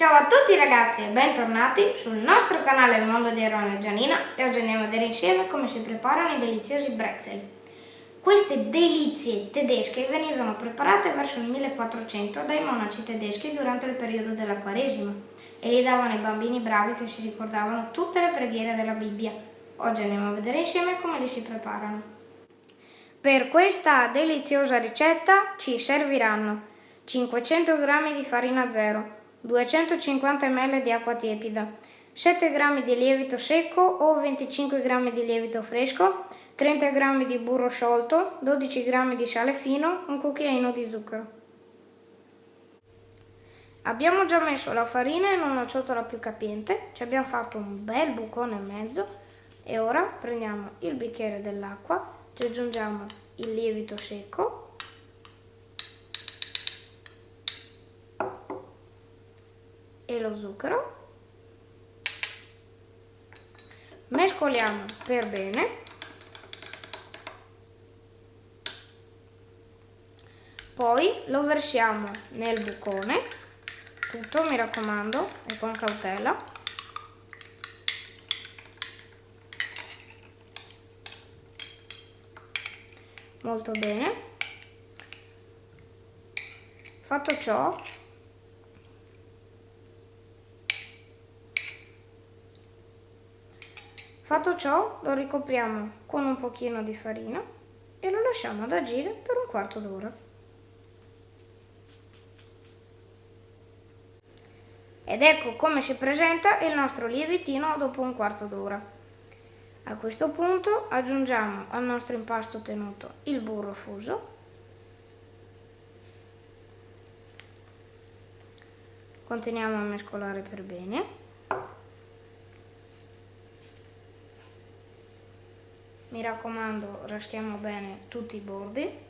Ciao a tutti ragazzi e bentornati sul nostro canale Il Mondo di Aaron e Gianina e oggi andiamo a vedere insieme come si preparano i deliziosi bretzel. Queste delizie tedesche venivano preparate verso il 1400 dai monaci tedeschi durante il periodo della Quaresima e li davano ai bambini bravi che si ricordavano tutte le preghiere della Bibbia. Oggi andiamo a vedere insieme come li si preparano. Per questa deliziosa ricetta ci serviranno 500 g di farina zero, 250 ml di acqua tiepida, 7 g di lievito secco o 25 g di lievito fresco, 30 g di burro sciolto, 12 g di sale fino, un cucchiaino di zucchero. Abbiamo già messo la farina in una ciotola più capiente, ci abbiamo fatto un bel bucone e mezzo e ora prendiamo il bicchiere dell'acqua, ci aggiungiamo il lievito secco e lo zucchero. Mescoliamo per bene. Poi lo versiamo nel bucone, tutto mi raccomando e con cautela. Molto bene. Fatto ciò Fatto ciò lo ricopriamo con un pochino di farina e lo lasciamo ad agire per un quarto d'ora. Ed ecco come si presenta il nostro lievitino dopo un quarto d'ora. A questo punto aggiungiamo al nostro impasto tenuto il burro fuso continuiamo a mescolare per bene raccomando raschiamo bene tutti i bordi.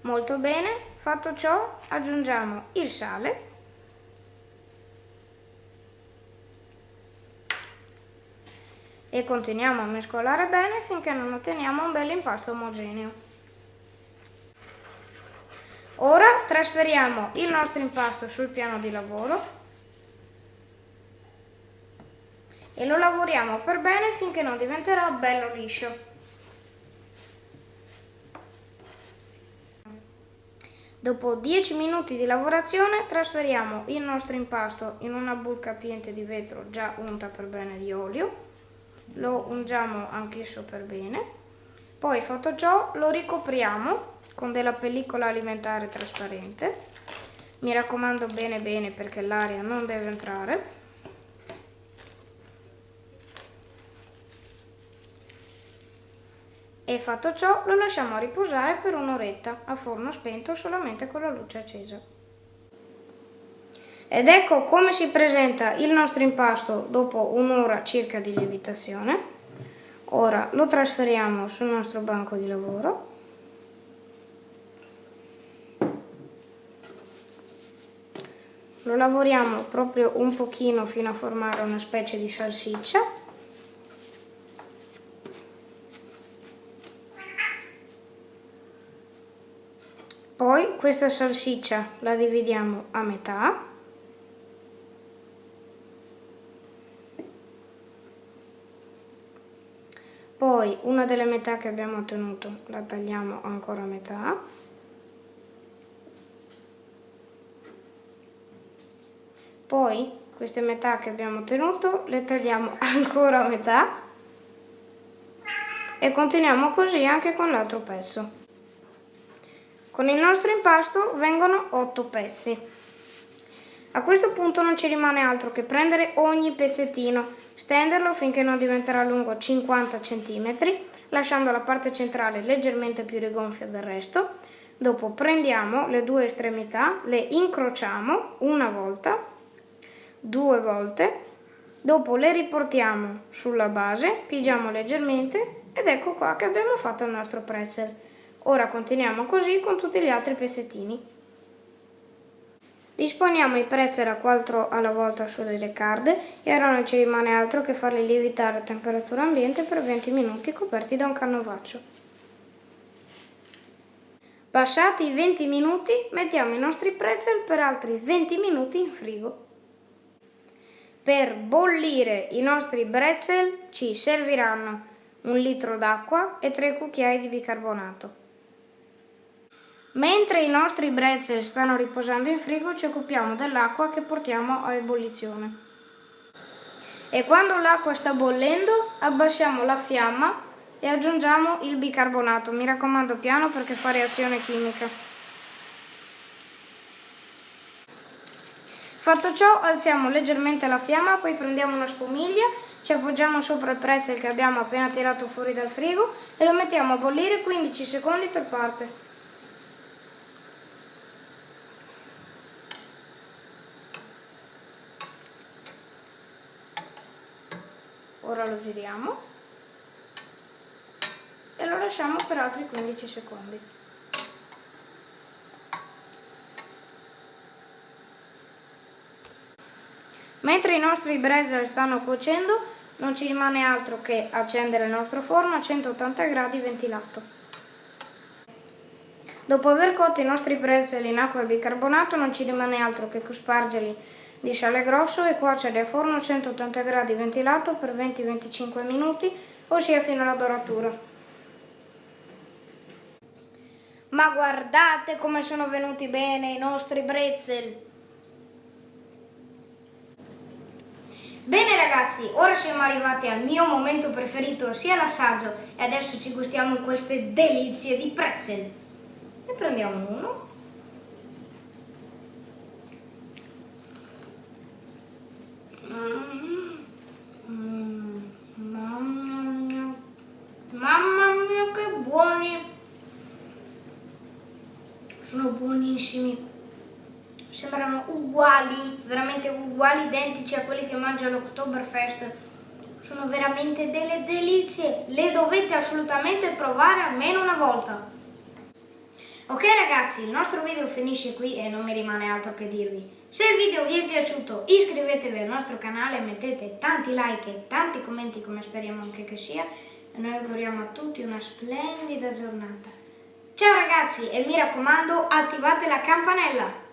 Molto bene fatto ciò aggiungiamo il sale. E continuiamo a mescolare bene finché non otteniamo un bel impasto omogeneo Ora trasferiamo il nostro impasto sul piano di lavoro e lo lavoriamo per bene finché non diventerà bello liscio. Dopo 10 minuti di lavorazione trasferiamo il nostro impasto in una bull capiente di vetro già unta per bene di olio, lo ungiamo anch'esso per bene, poi fatto ciò lo ricopriamo con della pellicola alimentare trasparente. Mi raccomando bene bene perché l'aria non deve entrare. E fatto ciò lo lasciamo riposare per un'oretta a forno spento solamente con la luce accesa. Ed ecco come si presenta il nostro impasto dopo un'ora circa di lievitazione. Ora lo trasferiamo sul nostro banco di lavoro lo lavoriamo proprio un pochino fino a formare una specie di salsiccia. Poi questa salsiccia la dividiamo a metà. Poi una delle metà che abbiamo ottenuto la tagliamo ancora a metà Poi queste metà che abbiamo ottenuto le tagliamo ancora a metà e continuiamo così anche con l'altro pezzo. Con il nostro impasto vengono 8 pezzi. A questo punto non ci rimane altro che prendere ogni pezzettino, stenderlo finché non diventerà lungo 50 cm, lasciando la parte centrale leggermente più rigonfia del resto. Dopo prendiamo le due estremità, le incrociamo una volta due volte, dopo le riportiamo sulla base, pigiamo leggermente ed ecco qua che abbiamo fatto il nostro pretzel. Ora continuiamo così con tutti gli altri pezzettini. Disponiamo i pretzel a 4 alla volta sulle card e ora non ci rimane altro che farli lievitare a temperatura ambiente per 20 minuti coperti da un canovaccio. Passati i 20 minuti mettiamo i nostri pretzel per altri 20 minuti in frigo. Per bollire i nostri pretzel ci serviranno un litro d'acqua e 3 cucchiai di bicarbonato. Mentre i nostri brezel stanno riposando in frigo ci occupiamo dell'acqua che portiamo a ebollizione. E quando l'acqua sta bollendo abbassiamo la fiamma e aggiungiamo il bicarbonato. Mi raccomando piano perché fa reazione chimica. Fatto ciò alziamo leggermente la fiamma, poi prendiamo una spumiglia, ci appoggiamo sopra il pretzel che abbiamo appena tirato fuori dal frigo e lo mettiamo a bollire 15 secondi per parte. ora lo giriamo e lo lasciamo per altri 15 secondi. Mentre i nostri brezel stanno cuocendo non ci rimane altro che accendere il nostro forno a 180 gradi ventilato. Dopo aver cotto i nostri brezel in acqua e bicarbonato non ci rimane altro che cospargerli di sale grosso e cuocere a forno a 180 gradi ventilato per 20-25 minuti, ossia fino alla doratura. Ma guardate come sono venuti bene i nostri brezel! Ragazzi, ora siamo arrivati al mio momento preferito, sia l'assaggio, e adesso ci gustiamo queste delizie di pretzel. Ne prendiamo uno. sono buonissimi sembrano uguali veramente uguali identici a quelli che mangia l'Oktoberfest sono veramente delle delizie. Le dovete assolutamente provare almeno una volta. Ok ragazzi il nostro video finisce qui e non mi rimane altro che dirvi. Se il video vi è piaciuto iscrivetevi al nostro canale mettete tanti like e tanti commenti come speriamo anche che sia. E noi auguriamo a tutti una splendida giornata. Ciao ragazzi e mi raccomando attivate la campanella!